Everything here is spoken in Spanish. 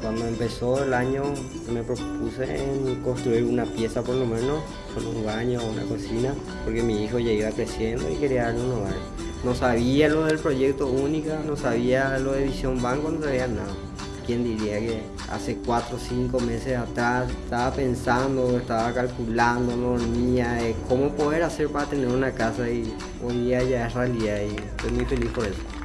Cuando empezó el año me propuse en construir una pieza por lo menos, solo un baño o una cocina, porque mi hijo ya iba creciendo y quería darle un hogar. No sabía lo del proyecto única, no sabía lo de Visión Banco, no sabía nada. ¿Quién diría que hace cuatro o cinco meses atrás estaba pensando, estaba calculando, no dormía, cómo poder hacer para tener una casa y hoy día ya es realidad y estoy muy feliz por eso.